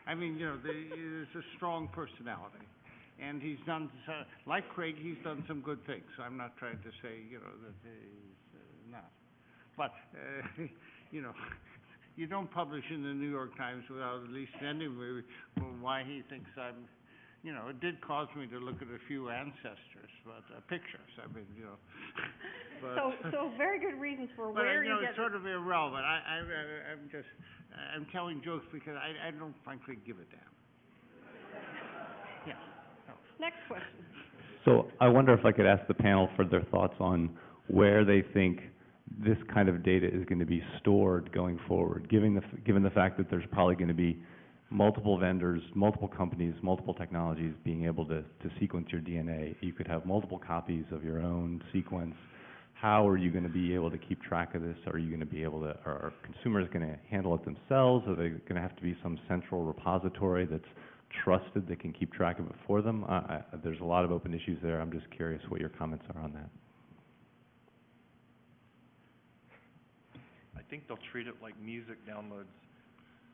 I mean, you know, the, he's a strong personality, and he's done, so- like Craig, he's done some good things. I'm not trying to say, you know, that he's uh, not. But, uh, [LAUGHS] you know, you don't publish in the New York Times without at least sending me why he thinks I'm, you know, it did cause me to look at a few ancestors, but, uh, pictures, I mean, you know, [LAUGHS] but. so, so very good reasons for But, uh, where you you know, get. it's sort of irrelevant. I, I, I- I'm just, I'm telling jokes because I, I don't frankly give a damn. [LAUGHS] Yeah. Next question. So I wonder if I could ask the panel for their thoughts on where they think this kind of data is going to be stored going forward, given the, f- given the fact that there's probably going to be multiple vendors, multiple companies, multiple technologies being able to, to sequence your DNA. You could have multiple copies of your own sequence. How are you going to be able to keep track of this? Are you going to be able to, are consumers going to handle it themselves? Are they going to have to be some central repository that's trusted that can keep track of it for them? I, I, there's a lot of open issues there. I'm just curious what your comments are on that. I think they'll treat it like music downloads.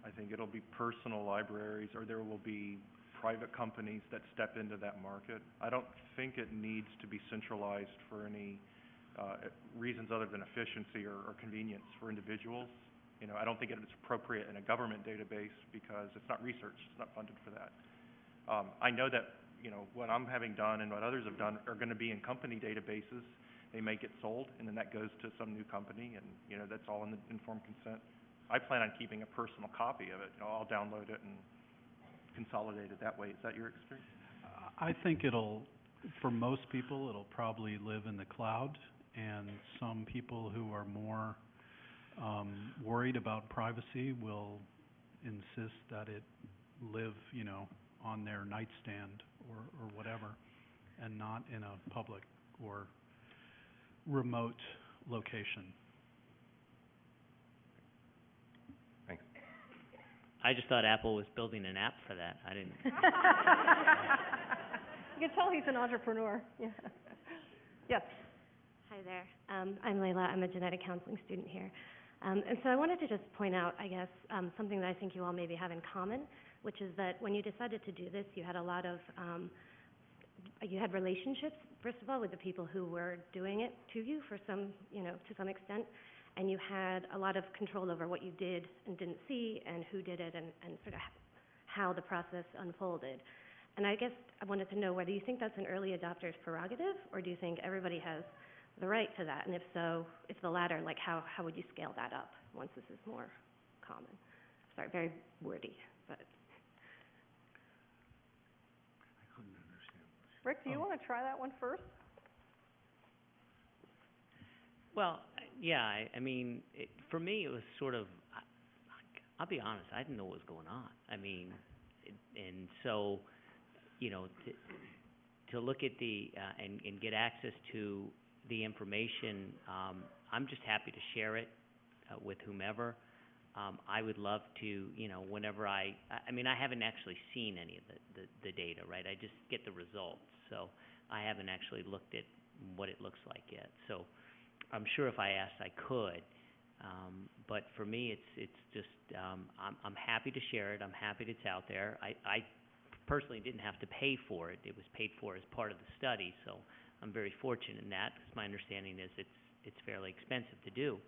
I think it'll be personal libraries, or there will be private companies that step into that market. I don't think it needs to be centralized for any, uh, reasons other than efficiency or, or convenience for individuals. You know, I don't think it's appropriate in a government database because it's not research, it's not funded for that. Um, I know that, you know, what I'm having done and what others have done are gonna be in company databases. They may get sold, and then that goes to some new company, and, you know, that's all in the informed consent. I plan on keeping a personal copy of it, you know, I'll download it and consolidate it that way. Is that your experience? I think it'll, for most people, it'll probably live in the cloud, and some people who are more, um, worried about privacy will insist that it live, you know, on their nightstand or, or whatever, and not in a public or remote location. I just thought Apple was building an app for that. I didn't, [LAUGHS] You can tell he's an entrepreneur, yeah. [LAUGHS] Yes, Hi there. Um, I'm Layla. I'm a genetic counseling student here. Um, and so I wanted to just point out, I guess, um, something that I think you all maybe have in common, which is that when you decided to do this, you had a lot of, um, you had relationships, first of all, with the people who were doing it to you for some, you know, to some extent, and you had a lot of control over what you did and didn't see, and who did it, and, and sort of how the process unfolded. And I guess I wanted to know whether you think that's an early adopter's prerogative, or do you think everybody has the right to that? And if so, if the latter, like how, how would you scale that up once this is more common? Sorry, very wordy, but. Rick, do you Oh. wanna try that one first? Well, yeah, I, I mean, it, for me, it was sort of, I, I'll be honest, I didn't know what was going on. I mean, it, and so, you know, to, to look at the, uh, and, and get access to the information, um, I'm just happy to share it, uh, with whomever. Um, I would love to, you know, whenever I, I, I mean, I haven't actually seen any of the, the, the data, right? I just get the results, so I haven't actually looked at what it looks like yet. So I'm sure if I asked, I could. Um, but for me, it's, it's just, um, I'm, I'm happy to share it. I'm happy that it's out there. I, I personally didn't have to pay for it. It was paid for as part of the study, so I'm very fortunate in that, 'cause my understanding is it's, it's fairly expensive to do,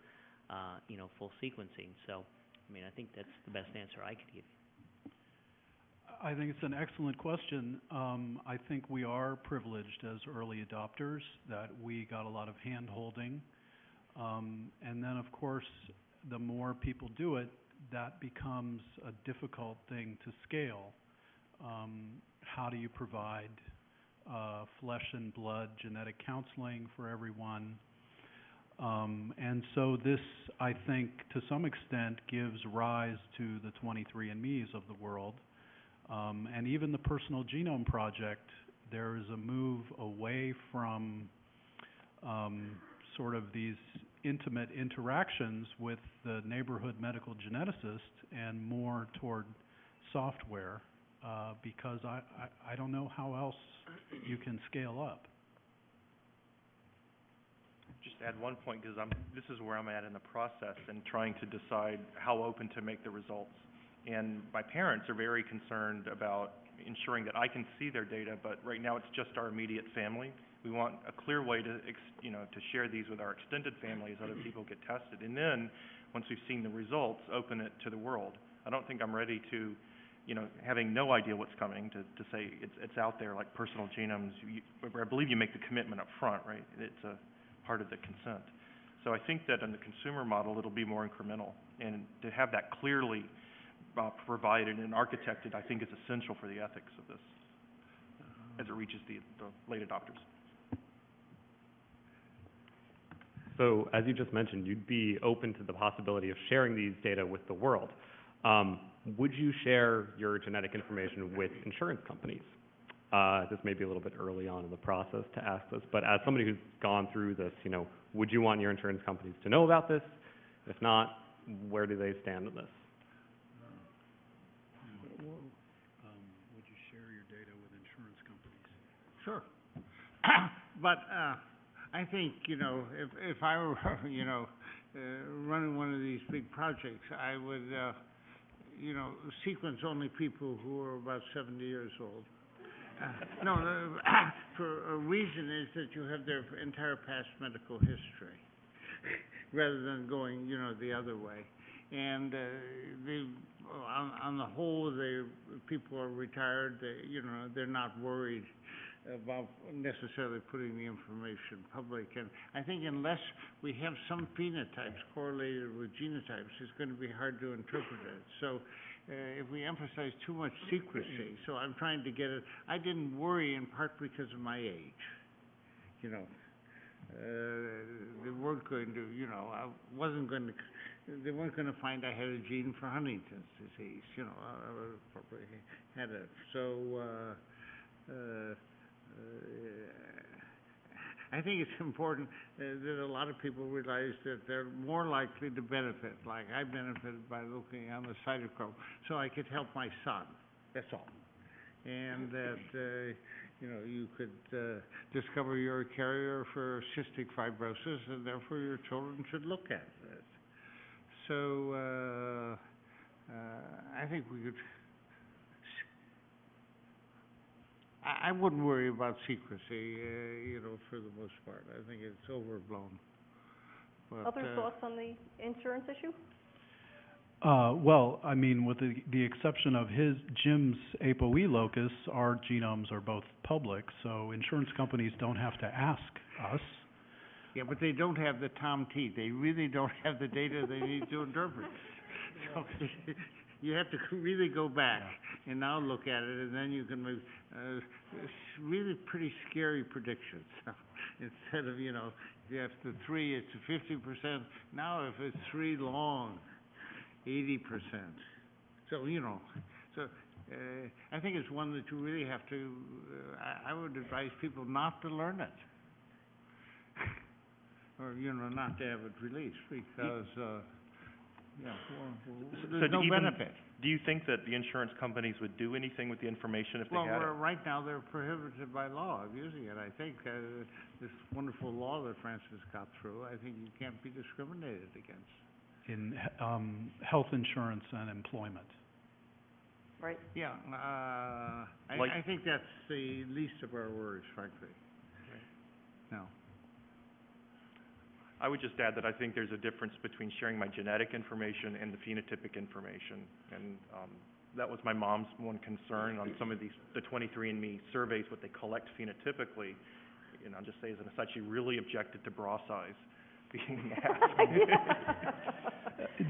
uh, you know, full sequencing. So, I mean, I think that's the best answer I could give. I think it's an excellent question. Um, I think we are privileged as early adopters, that we got a lot of hand-holding. Um, and then, of course, the more people do it, that becomes a difficult thing to scale. Um, how do you provide, uh, flesh and blood genetic counseling for everyone? Um, and so this, I think, to some extent, gives rise to the 23andMe's of the world. Um, and even the Personal Genome Project, there is a move away from um, sort of these intimate interactions with the neighborhood medical geneticist and more toward software, uh, because I, I, I don't know how else you can scale up. Just add one point, because I'm, this is where I'm at in the process and trying to decide how open to make the results. And my parents are very concerned about ensuring that I can see their data, but right now it's just our immediate family. We want a clear way to, you know, to share these with our extended family as other people get tested. And then, once we've seen the results, open it to the world. I don't think I'm ready to, you know, having no idea what's coming, to, to say it's, it's out there like personal genomes. You, I believe you make the commitment up front, right? It's a part of the consent. So I think that in the consumer model, it'll be more incremental. And to have that clearly uh, provided and architected, I think is essential for the ethics of this as it reaches the, the late adopters. So, as you just mentioned, you'd be open to the possibility of sharing these data with the world. Um, would you share your genetic information with insurance companies? Uh, this may be a little bit early on in the process to ask this, but as somebody who's gone through this, you know, would you want your insurance companies to know about this? If not, where do they stand on this? Um, would you share your data with insurance companies? Sure. [COUGHS] But, uh, I think, you know, if, if I were, [LAUGHS] you know, uh, running one of these big projects, I would, uh, you know, sequence only people who are about seventy years old. Uh, No, no, [COUGHS] for a reason is that you have their entire past medical history, [LAUGHS] rather than going, you know, the other way. And, uh, the, on, on the whole, they, people are retired, they, you know, they're not worried about necessarily putting the information public. And I think unless we have some phenotypes correlated with genotypes, it's gonna be hard to interpret it. So, uh, if we emphasize too much secrecy, so I'm trying to get it, I didn't worry in part because of my age, you know. Uh, they weren't going to, you know, I wasn't going to, they weren't gonna find I had a gene for Huntington's disease, you know, I, I probably had it. So, uh, uh, I think it's important uh, that a lot of people realize that they're more likely to benefit, like I benefited by looking on the cytochrome, so I could help my son, that's all. And that, uh, you know, you could, uh, discover you're a carrier for cystic fibrosis, and therefore your children should look at it. So, uh, uh, I think we could I, I wouldn't worry about secrecy, uh, you know, for the most part. I think it's overblown. But, Other uh, thoughts on the insurance issue? Uh, well, I mean, with the, the exception of his, Jim's ApoE locus, our genomes are both public, so insurance companies don't have to ask us. Yeah, but they don't have the Tom T. They really don't have the data they need to interpret. [LAUGHS] So, you have to [LAUGHS] really go back and now look at it, and then you can make, uh, s- really pretty scary predictions. [LAUGHS] Instead of, you know, if you have the three, it's fifty percent. Now if it's three long, eighty percent. So, you know, so, uh, I think it's one that you really have to, uh, I, I would advise people not to learn it. [LAUGHS] Or, you know, not to have it released, because, uh, yeah, well, So there's do no even- benefit. Do you think that the insurance companies would do anything with the information if they Well, had it? we're, right now, they're prohibited by law of using it. I think, uh, this wonderful law that Francis got through, I think you can't be discriminated against. in um, health insurance and employment. Right. Yeah, uh, I, Like- I think that's the least of our worries, frankly. No. I would just add that I think there's a difference between sharing my genetic information and the phenotypic information. And, um, that was my mom's one concern on some of these, the 23andMe surveys, what they collect phenotypically. And I'll just say as an aside, she really objected to bra size being asked. [LAUGHS]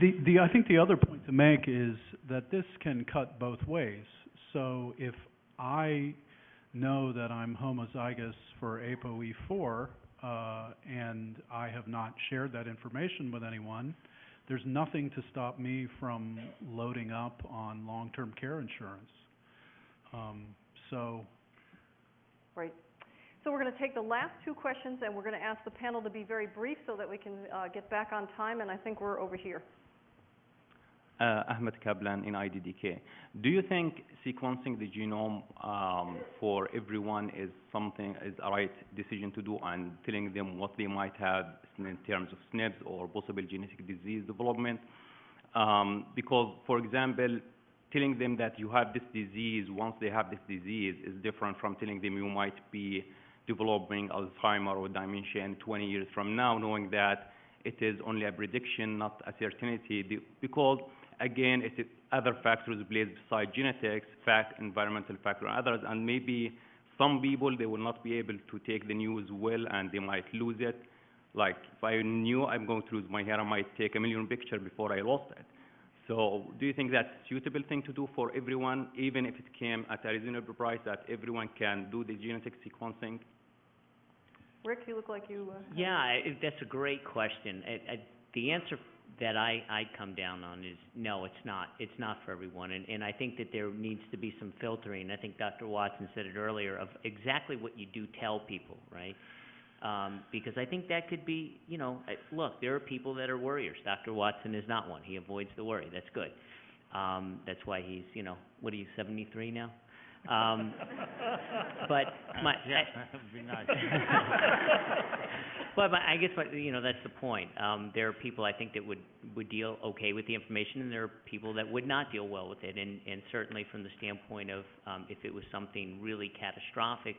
The, the, I think the other point to make is that this can cut both ways. So if I know that I'm homozygous for ApoE4, uh, and I have not shared that information with anyone, there's nothing to stop me from loading up on long-term care insurance. Um, so, Right. So we're going to take the last two questions, and we're going to ask the panel to be very brief so that we can uh, get back on time, and I think we're over here. Uh, Ahmed Kaplan in IDDK. Do you think sequencing the genome um, for everyone is something, is a right decision to do and telling them what they might have in terms of SNPs or possible genetic disease development? Um, because, for example, telling them that you have this disease once they have this disease is different from telling them you might be developing Alzheimer or dementia in 20 years from now, knowing that it is only a prediction, not a certainty, because again, it is other factors placed beside genetics, fact, environmental factor, and others, and maybe some people, they will not be able to take the news well, and they might lose it. Like, if I knew I'm going to lose my hair, I might take a million picture before I lost it. So, do you think that's a suitable thing to do for everyone, even if it came at a reasonable price, that everyone can do the genetic sequencing? Rick, you look like you... uh, Yeah, I, that's a great question. I, I, the answer that I, I come down on is, no, it's not. It's not for everyone. And, and I think that there needs to be some filtering. I think Dr. Watson said it earlier, of exactly what you do tell people, right? Um, because I think that could be, you know, look, there are people that are worriers. Dr. Watson is not one. He avoids the worry. That's good. Um, that's why he's, you know, what are you, seventy-three now? Um, but [LAUGHS] my, Yeah, I- that'd be [LAUGHS] nice. but, but I guess what, you know, that's the point. Um, there are people I think that would, would deal okay with the information, and there are people that would not deal well with it. And, and certainly from the standpoint of, um, if it was something really catastrophic,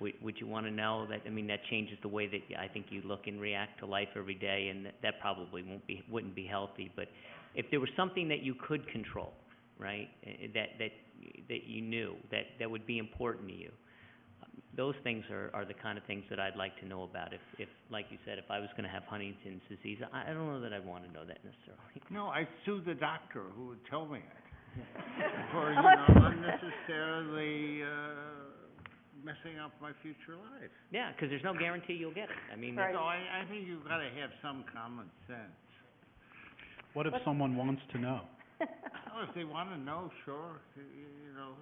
would, would you want to know that, I mean, that changes the way that I think you look and react to life every day, and that, that probably won't be, wouldn't be healthy. But if there was something that you could control, right, eh, that, that, that you knew, that, that would be important to you, those things are, are the kind of things that I'd like to know about. If, if, like you said, if I was gonna have Huntington's disease, I, I don't know that I'd wanna know that necessarily. [LAUGHS] No, I'd sue the doctor who would tell me it. [LAUGHS] For, you know, unnecessarily, uh, messing up my future life. Yeah, because there's no guarantee you'll get it. I mean, Right. So I, I think you've gotta have some common sense. What if What- someone wants to know? Oh, if they wanna know, sure, y- y- you know.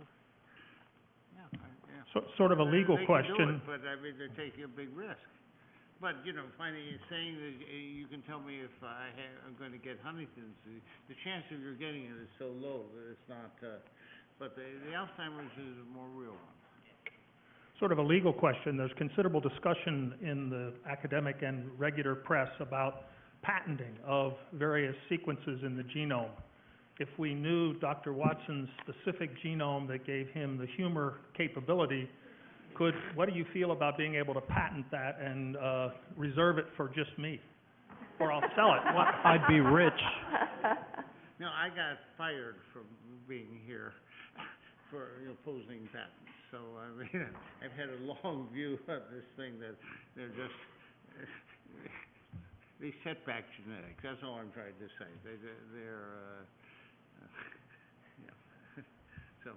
Yeah, I- yeah. So, sort of a legal they can do question. it, but I mean, they're taking a big risk. But, you know, finding, saying that uh, you can tell me if I ha- I'm gonna get Huntington's, the, the chance of you're getting it is so low that it's not, uh, but the, the Alzheimer's is a more real one. Sort of a legal question. There's considerable discussion in the academic and regular press about patenting of various sequences in the genome. If we knew Dr. Watson's specific genome that gave him the humor capability, could, what do you feel about being able to patent that and, uh, reserve it for just me? Or I'll sell it. What, [LAUGHS] I'd be rich. [LAUGHS] No, I got fired from being here for opposing patents, so, I mean, [LAUGHS] I've had a long view of this thing that they're just, they set back genetics, that's all I'm trying to say. They, they- they're, uh, yeah, [LAUGHS] so,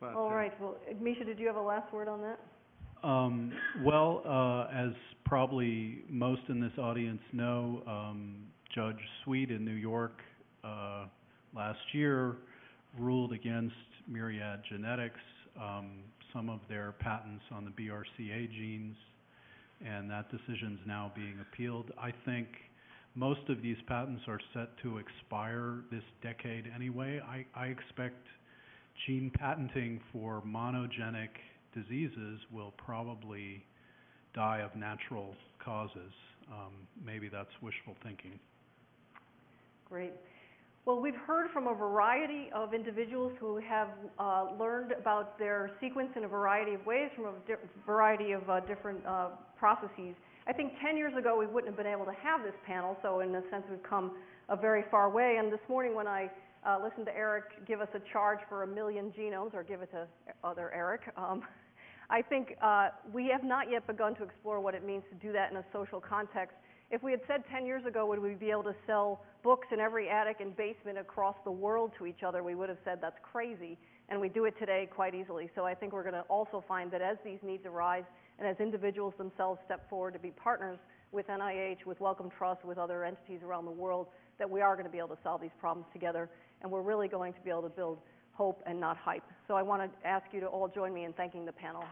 but. All uh, right, well, Misha, did you have a last word on that? Um, well, uh, as probably most in this audience know, um, Judge Sweet in New York, uh, last year ruled against Myriad Genetics, um, some of their patents on the BRCA genes, and that decision is now being appealed. I think most of these patents are set to expire this decade anyway. I, expect gene patenting for monogenic diseases will probably die of natural causes. Um, maybe that's wishful thinking. Great. Well, we've heard from a variety of individuals who have uh, learned about their sequence in a variety of ways from a variety of uh, different uh, processes. I think 10 years ago we wouldn't have been able to have this panel, so in a sense we've come a very far way. And this morning when I uh, listened to Eric give us a charge for a million genomes, or give it to other Eric, um, I think uh, we have not yet begun to explore what it means to do that in a social context. If we had said 10 years ago, would we be able to sell books in every attic and basement across the world to each other, we would have said that's crazy. And we do it today quite easily. So I think we're going to also find that as these needs arise and as individuals themselves step forward to be partners with NIH, with Wellcome Trust, with other entities around the world, that we are going to be able to solve these problems together. And we're really going to be able to build hope and not hype. So I want to ask you to all join me in thanking the panel.